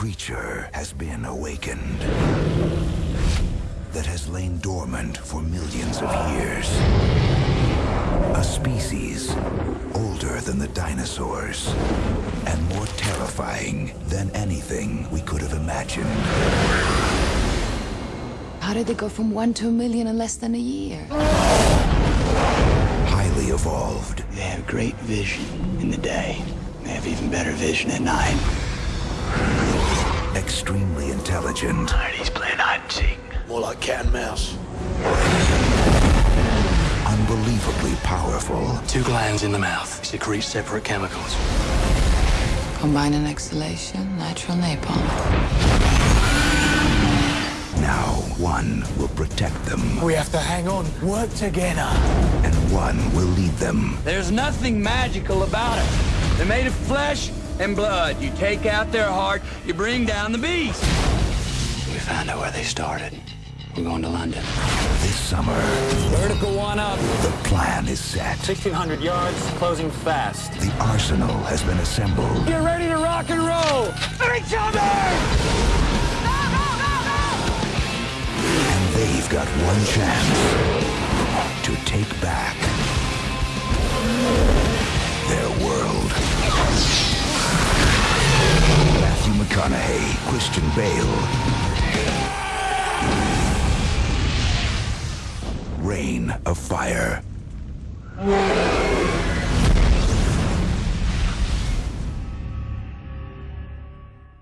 creature has been awakened that has lain dormant for millions of years. A species older than the dinosaurs and more terrifying than anything we could have imagined. How did they go from one to a million in less than a year? Highly evolved, They have great vision in the day. They have even better vision at night. Extremely intelligent, He's playing hide and seek. More like cat and mouse. unbelievably powerful, Two glands in the mouth secrete separate chemicals. Combine an exhalation, natural napalm. now one will protect them, We have to hang on, work together. and one will lead them There's nothing magical about it. They're made of flesh and blood. You take out their heart, you bring down the beast. We found out where they started. We're going to London. this summer. Vertical one up. The plan is set. 1,600 yards, closing fast. The arsenal has been assembled. Get ready to rock and roll! Each other! And they've got one chance to take back their world. Matthew McConaughey, Christian Bale. Reign of Fire.